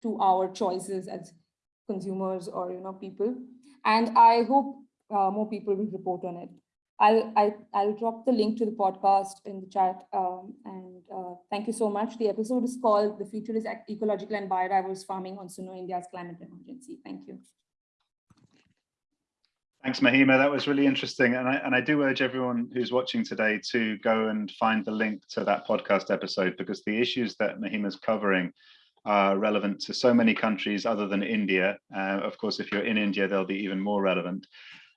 to our choices as consumers or you know people. And i hope uh, more people will report on it. I'll, I, will i will drop the link to the podcast in the chat um, and uh, thank you so much. The episode is called the future is ecological and biodiverse farming on Suno India's climate emergency. Thank you. Thanks, Mahima. That was really interesting. And I, and I do urge everyone who's watching today to go and find the link to that podcast episode because the issues that Mahima's covering are relevant to so many countries other than India. Uh, of course, if you're in India, they'll be even more relevant.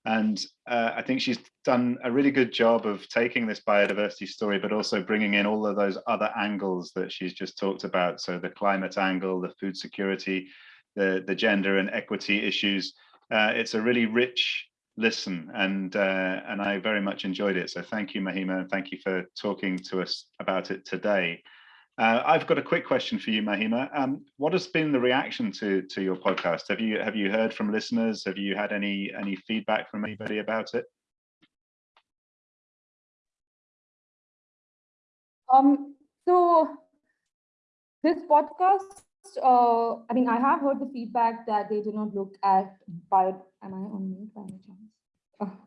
And uh, I think she's done a really good job of taking this biodiversity story, but also bringing in all of those other angles that she's just talked about. So the climate angle, the food security, the, the gender and equity issues. Uh, it's a really rich listen and uh, and I very much enjoyed it. So thank you, Mahima, and thank you for talking to us about it today. Uh, I've got a quick question for you, Mahima. Um, what has been the reaction to to your podcast? Have you have you heard from listeners? Have you had any any feedback from anybody about it? Um, so this podcast, uh, I mean, I have heard the feedback that they did not look at bio. Am I on mute by any chance?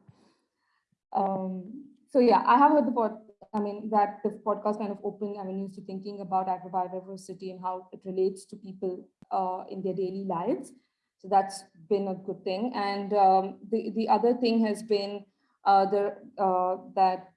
Um, so yeah, I have heard the pod I mean, that the podcast kind of opened avenues to thinking about agrobiodiversity and how it relates to people uh, in their daily lives. So that's been a good thing. And um, the, the other thing has been uh, the, uh, that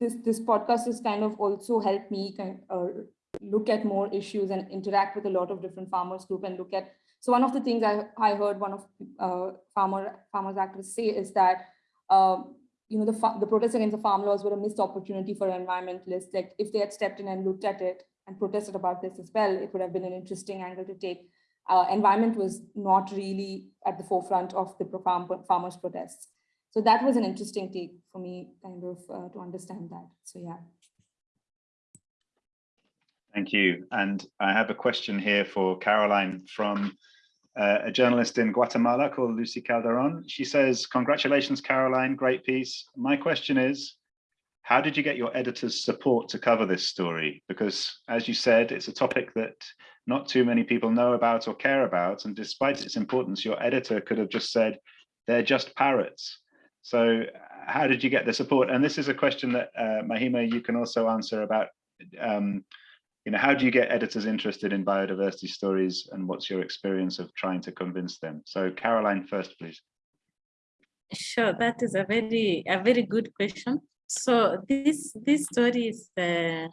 this, this podcast has kind of also helped me kind of, uh, look at more issues and interact with a lot of different farmers group and look at, so one of the things I, I heard one of uh, farmer farmers activists say is that um, you know, the, the protests against the farm laws were a missed opportunity for environmentalists. Like if they had stepped in and looked at it and protested about this as well, it would have been an interesting angle to take. Uh, environment was not really at the forefront of the farm, farmers protests. So that was an interesting take for me kind of uh, to understand that. So yeah. Thank you. And I have a question here for Caroline from uh, a journalist in Guatemala called Lucy Calderon. She says, congratulations, Caroline, great piece. My question is, how did you get your editor's support to cover this story? Because as you said, it's a topic that not too many people know about or care about. And despite its importance, your editor could have just said, they're just parrots. So how did you get the support? And this is a question that uh, Mahima, you can also answer about um, you know, how do you get editors interested in biodiversity stories and what's your experience of trying to convince them? So Caroline first, please. Sure, that is a very, a very good question. So this, this story is uh,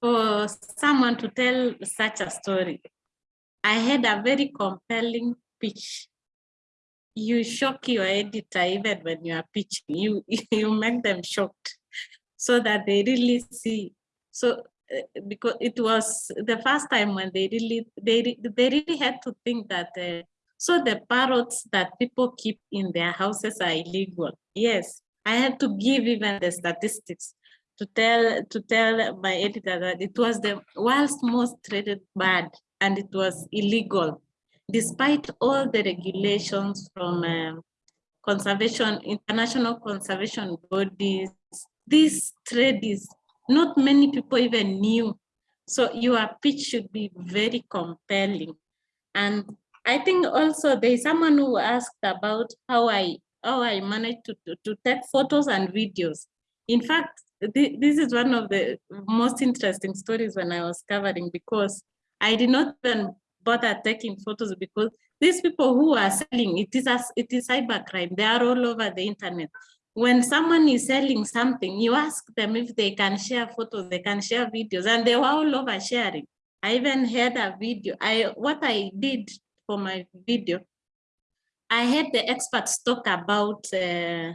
for someone to tell such a story. I had a very compelling pitch. You shock your editor even when you are pitching, you, you make them shocked so that they really see. So because it was the first time when they really, they, they really had to think that uh, so the parrots that people keep in their houses are illegal. Yes, I had to give even the statistics to tell to tell my editor that it was the world's most traded bird and it was illegal, despite all the regulations from um, conservation, international conservation bodies. This trade is not many people even knew. So your pitch should be very compelling. And I think also there's someone who asked about how I how I managed to, to, to take photos and videos. In fact, thi- this is one of the most interesting stories when I was covering because I did not even bother taking photos because these people who are selling it is as it is cybercrime. They are all over the internet. When someone is selling something, you ask them if they can share photos, they can share videos, and they were all over sharing. I even had a video. I what I did for my video, I had the experts talk about uh,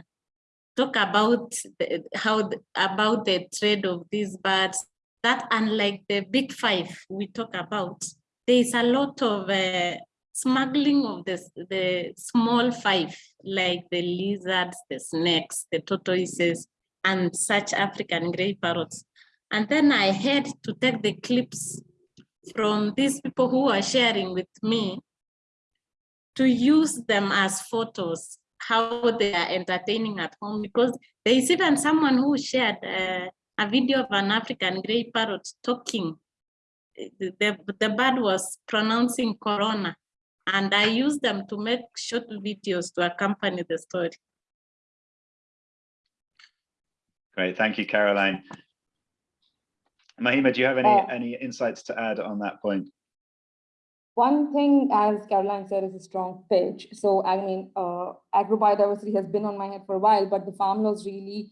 talk about the, how about the trade of these birds. That unlike the big five we talk about, there is a lot of uh, smuggling of the the small five, like the lizards, the snakes, the tortoises, and such African grey parrots. And then I had to take the clips from these people who are sharing with me to use them as photos, how they are entertaining at home, because there is even someone who shared uh, a video of an African grey parrot talking. The, the bird was pronouncing corona, and I use them to make short videos to accompany the story. Great, thank you, Caroline. Mahima, do you have any, Uh, any insights to add on that point? One thing, as Caroline said, is a strong pitch. So I mean, uh, agrobiodiversity has been on my head for a while, but the farm laws really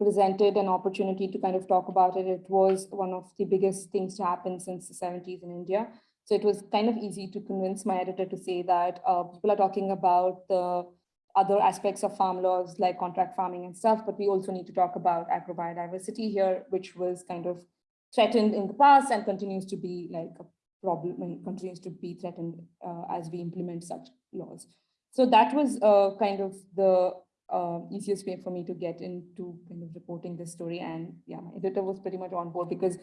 presented an opportunity to kind of talk about it. It was one of the biggest things to happen since the 70s in India. So it was kind of easy to convince my editor to say that uh, people are talking about the other aspects of farm laws like contract farming and stuff, but we also need to talk about agrobiodiversity here, which was kind of threatened in the past and continues to be like a problem and continues to be threatened uh, as we implement such laws. So that was uh, kind of the uh, easiest way for me to get into kind of reporting this story. And yeah, my editor was pretty much on board because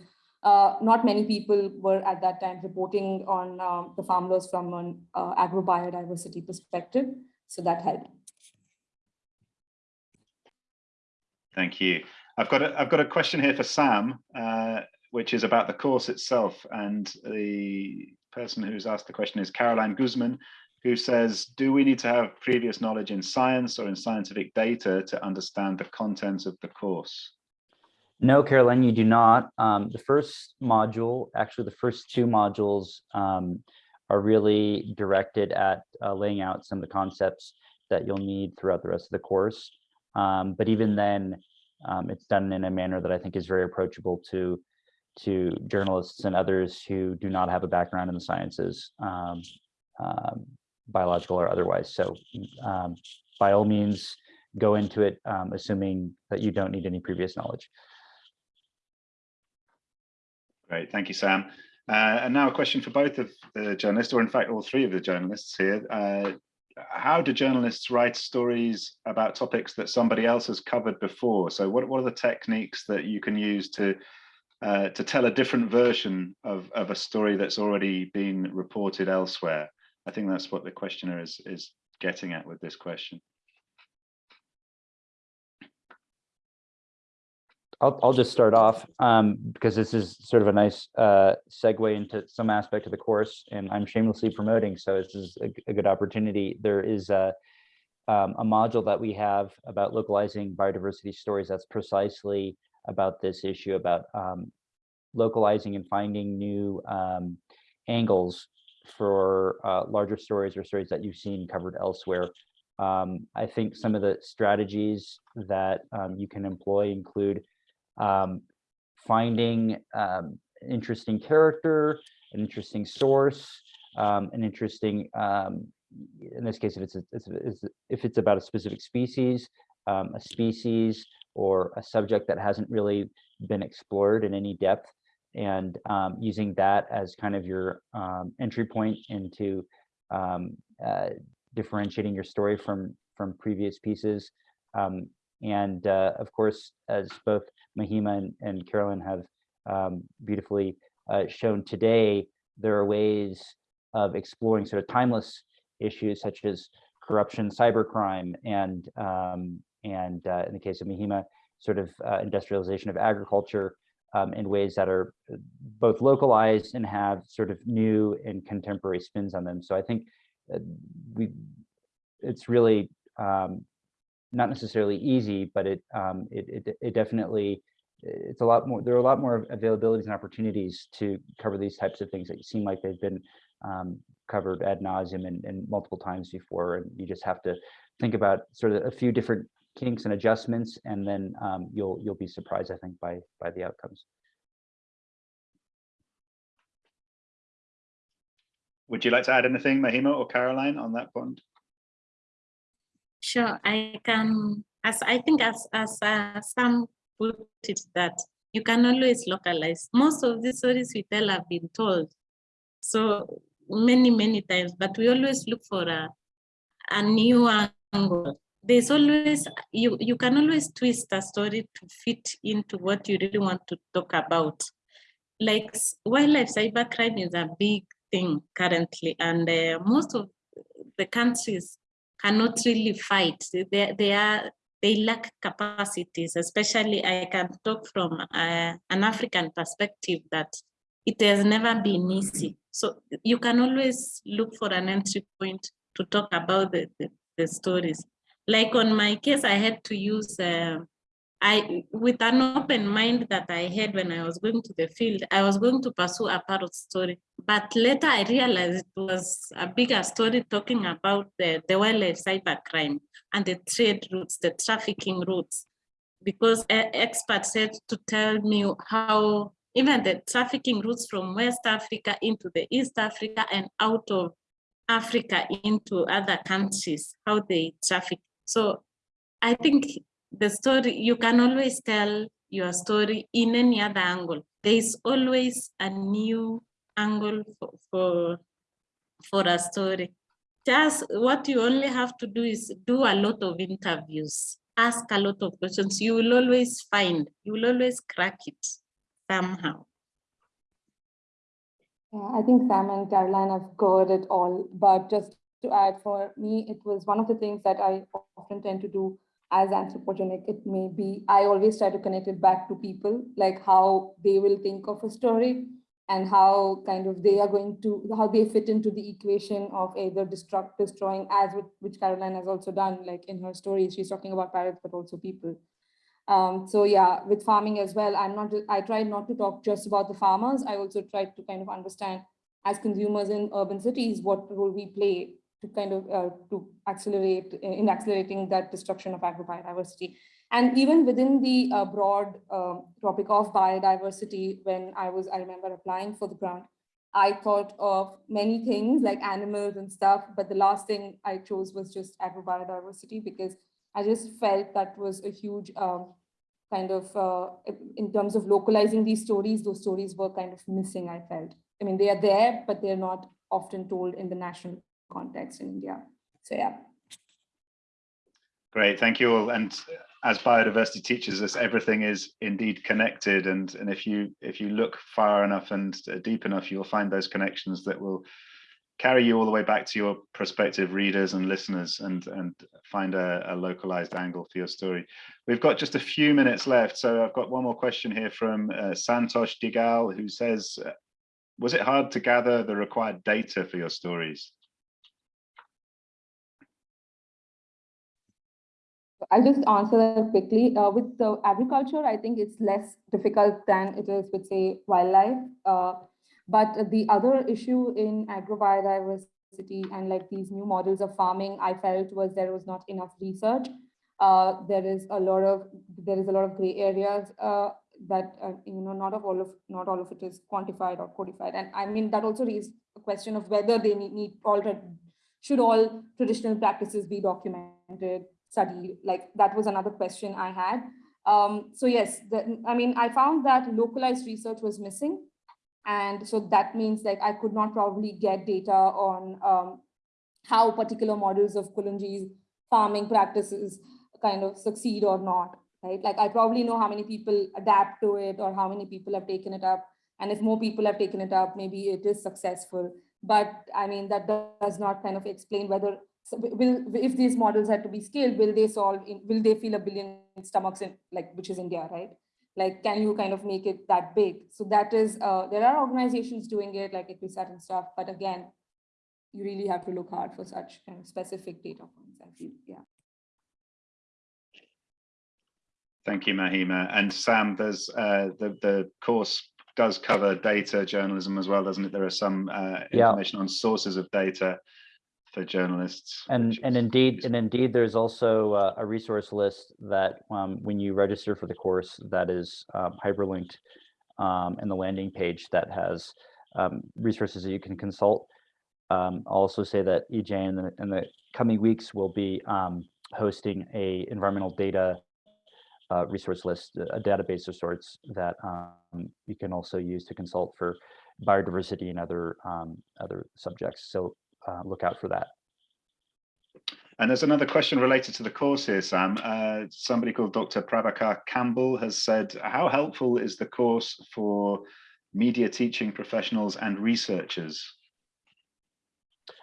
uh, not many people were at that time reporting on um, the farm laws from an uh, agrobiodiversity perspective. So that helped. Thank you. I've got a, I've got a question here for Sam, uh, which is about the course itself. And the person who's asked the question is Caroline Guzman, who says, do we need to have previous knowledge in science or in scientific data to understand the contents of the course? No, Caroline, you do not. Um, the first module, actually the first two modules um, are really directed at uh, laying out some of the concepts that you'll need throughout the rest of the course. Um, but even then, um, it's done in a manner that I think is very approachable to to journalists and others who do not have a background in the sciences, um, um, biological or otherwise. So by all means, go into it um, assuming that you don't need any previous knowledge. Great, thank you, Sam. Uh, and now a question for both of the journalists, or in fact, all three of the journalists here. Uh, how do journalists write stories about topics that somebody else has covered before? So what, what are the techniques that you can use to uh, to tell a different version of, of a story that's already been reported elsewhere? I think that's what the questioner is, is getting at with this question. I'll, I'll just start off um, because this is sort of a nice uh, segue into some aspect of the course and I'm shamelessly promoting. So this is a, a good opportunity. There is a, um, a module that we have about localizing biodiversity stories that's precisely about this issue about um, localizing and finding new um, angles for uh, larger stories or stories that you've seen covered elsewhere Um, I think some of the strategies that um, you can employ include um, finding um, interesting character, an interesting source, um, an interesting, um, in this case, if it's, a, it's, it's if it's about a specific species, um, a species or a subject that hasn't really been explored in any depth, and um, using that as kind of your entry point into uh, differentiating your story from from previous pieces. Um, and uh, of course, as both Mahima and, and Carolyn have um, beautifully uh, shown today, there are ways of exploring sort of timeless issues such as corruption, cybercrime, and um, and uh, in the case of Mahima, sort of uh, industrialization of agriculture um, in ways that are uh, both localized and have sort of new and contemporary spins on them. So I think uh, we, it's really um, not necessarily easy, but it, um, it, it, it definitely, it's a lot more, there are a lot more availabilities and opportunities to cover these types of things that seem like they've been um, covered ad nauseum and, and multiple times before. And you just have to think about sort of a few different kinks and adjustments, and then um, you'll you'll be surprised, I think, by by the outcomes. Would you like to add anything, Mahima or Caroline, on that point? Sure, I can, as I think as, as uh, Sam put it that you can always localize. Most of the stories we tell have been told. So many, many times, but we always look for a, a new angle. There's always, you, you can always twist a story to fit into what you really want to talk about. Like wildlife cybercrime is a big thing currently, and uh, most of the countries cannot really fight. They, they are they lack capacities, especially I can talk from uh, an African perspective that it has never been easy. So you can always look for an entry point to talk about the, the, the stories. Like on my case, I had to use uh, I, with an open mind that I had when I was going to the field, I was going to pursue a parrot story. But later I realized it was a bigger story talking about the, the wildlife cybercrime and the trade routes, the trafficking routes. Because experts said to tell me how even the trafficking routes from West Africa into the East Africa and out of Africa into other countries, how they traffic. So I think the story, you can always tell your story in any other angle. There is always a new angle for, for, for a story. Just what you only have to do is do a lot of interviews, ask a lot of questions. You will always find, you will always crack it somehow. Yeah, I think Sam and Caroline have covered it all, but just to add for me, it was one of the things that I often tend to do as anthropogenic it may be, I always try to connect it back to people, like how they will think of a story and how kind of they are going to, how they fit into the equation of either destruct, destroying, as which Caroline has also done, like in her stories, she's talking about parrots, but also people. Um, so yeah, with farming as well, I'm not, I try not to talk just about the farmers. I also try to kind of understand as consumers in urban cities, what role we play to kind of uh, to accelerate in accelerating that destruction of agrobiodiversity. And even within the uh, broad uh, topic of biodiversity, when I was, I remember applying for the grant, I thought of many things like animals and stuff, but the last thing I chose was just agrobiodiversity because I just felt that was a huge um, kind of, uh, in terms of localizing these stories, those stories were kind of missing, I felt. I mean, they are there, but they're not often told in the national context in India. So yeah. Great, thank you all. And as biodiversity teaches us, everything is indeed connected. And, and if you if you look far enough and deep enough, you'll find those connections that will carry you all the way back to your prospective readers and listeners and, and find a, a localized angle for your story. We've got just a few minutes left. So I've got one more question here from uh, Santosh Digal, who says, was it hard to gather the required data for your stories? I'll just answer quickly. Uh, with the agriculture, I think it's less difficult than it is with, say, wildlife. Uh, but the other issue in agrobiodiversity biodiversity and like these new models of farming, I felt was there was not enough research. Uh, there is a lot of there is a lot of gray areas uh, that uh, you know not of all of not all of it is quantified or codified, and I mean that also raises a question of whether they need, need all should all traditional practices be documented, studied. Like that was another question I had. Um, so yes, the, I mean I found that localized research was missing and so that means like I could not probably get data on um, how particular models of Kolunji's farming practices kind of succeed or not, right? Like I probably know how many people adapt to it or how many people have taken it up. And if more people have taken it up, maybe it is successful. But I mean, that does not kind of explain whether will if these models had to be scaled, will they solve, in, will they fill a billion stomachs in like, which is India, right? like can you kind of make it that big so that is uh, there are organizations doing it like Equistat and stuff but again you really have to look hard for such kind of specific data points I feel yeah Thank you, Mahima. And Sam, there's uh, the the course does cover data journalism as well, doesn't it? There are some uh, information yeah. on sources of data for journalists. And and indeed, and indeed, there's also uh, a resource list that um, when you register for the course, that is um, hyperlinked um, in the landing page that has um, resources that you can consult. Um, I'll also say that EJ in the, in the coming weeks will be um, hosting a environmental data uh, resource list, a database of sorts that you can also use to consult for biodiversity and other other subjects. So uh, look out for that. And there's another question related to the course here, Sam. Uh, somebody called Dr. Prabhakar Campbell has said, how helpful is the course for media teaching professionals and researchers?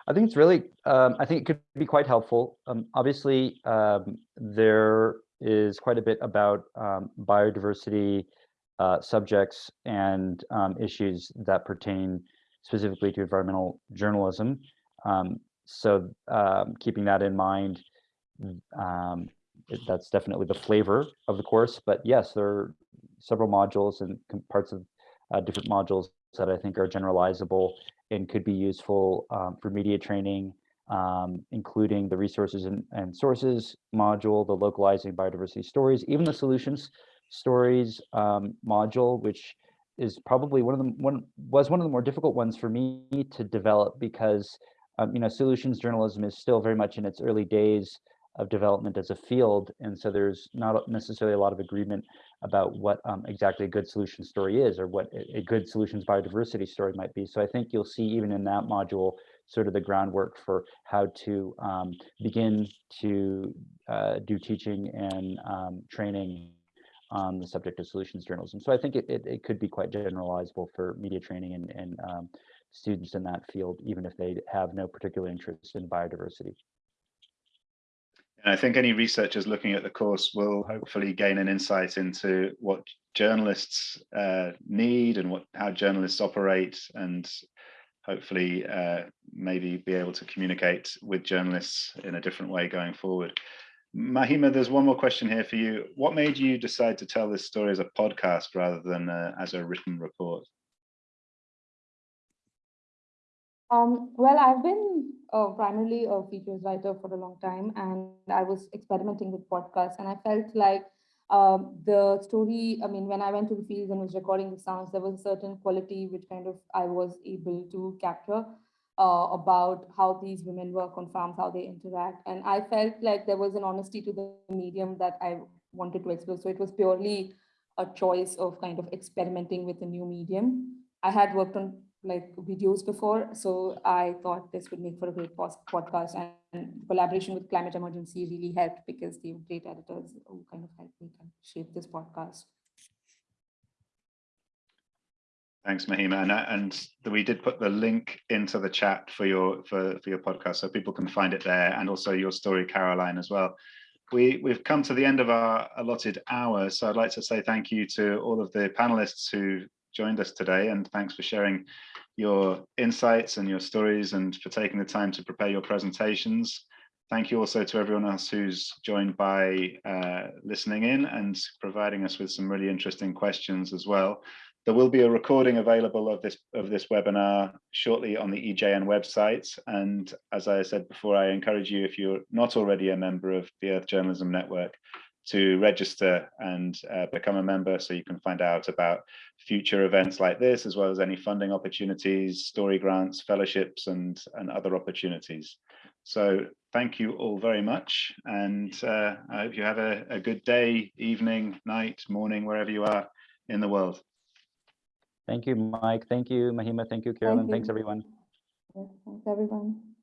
I think it's really, um, I think it could be quite helpful. Um, obviously, um, there is quite a bit about um, biodiversity uh, subjects and um, issues that pertain specifically to environmental journalism. Um, so um, keeping that in mind, um, that's definitely the flavor of the course. But yes, there are several modules and parts of uh, different modules that I think are generalizable and could be useful um, for media training, um, including the resources and, and, sources module, the localizing biodiversity stories, even the solutions stories um, module, which is probably one of the one was one of the more difficult ones for me to develop because um, you know, solutions journalism is still very much in its early days of development as a field. And so there's not necessarily a lot of agreement about what um, exactly a good solution story is or what a good solutions biodiversity story might be. So I think you'll see even in that module, sort of the groundwork for how to um, begin to uh, do teaching and um, training on the subject of solutions journalism. So I think it, it, it could be quite generalizable for media training and, and um, students in that field, even if they have no particular interest in biodiversity. And I think any researchers looking at the course will hopefully gain an insight into what journalists uh, need and what how journalists operate and hopefully uh, maybe be able to communicate with journalists in a different way going forward. Mahima, there's one more question here for you. What made you decide to tell this story as a podcast rather than uh, as a written report? Um, well, I've been uh, primarily a features writer for a long time, and I was experimenting with podcasts, and I felt like um, the story, I mean, when I went to the field and was recording the sounds, there was a certain quality which kind of I was able to capture uh, about how these women work on farms, how they interact. And I felt like there was an honesty to the medium that I wanted to explore. So it was purely a choice of kind of experimenting with a new medium. I had worked on like videos before. So I thought this would make for a great podcast and collaboration with Climate Emergency really helped because were great editors who kind of helped me shape this podcast. Thanks, Mahima, and, and we did put the link into the chat for your for for your podcast, so people can find it there, and also your story, Caroline, as well. We we've come to the end of our allotted hour, so I'd like to say thank you to all of the panelists who joined us today, and thanks for sharing your insights and your stories and for taking the time to prepare your presentations. Thank you also to everyone else who's joined by uh, listening in and providing us with some really interesting questions as well. There will be a recording available of this of this webinar shortly on the EJN website. And as I said before, I encourage you, if you're not already a member of the Earth Journalism Network, to register and uh, become a member so you can find out about future events like this, as well as any funding opportunities, story grants, fellowships, and, and other opportunities. So thank you all very much. And uh, I hope you have a, a good day, evening, night, morning, wherever you are in the world. Thank you, Mike. Thank you, Mahima. Thank you, Carolyn. Thanks, you. everyone. Thanks, everyone.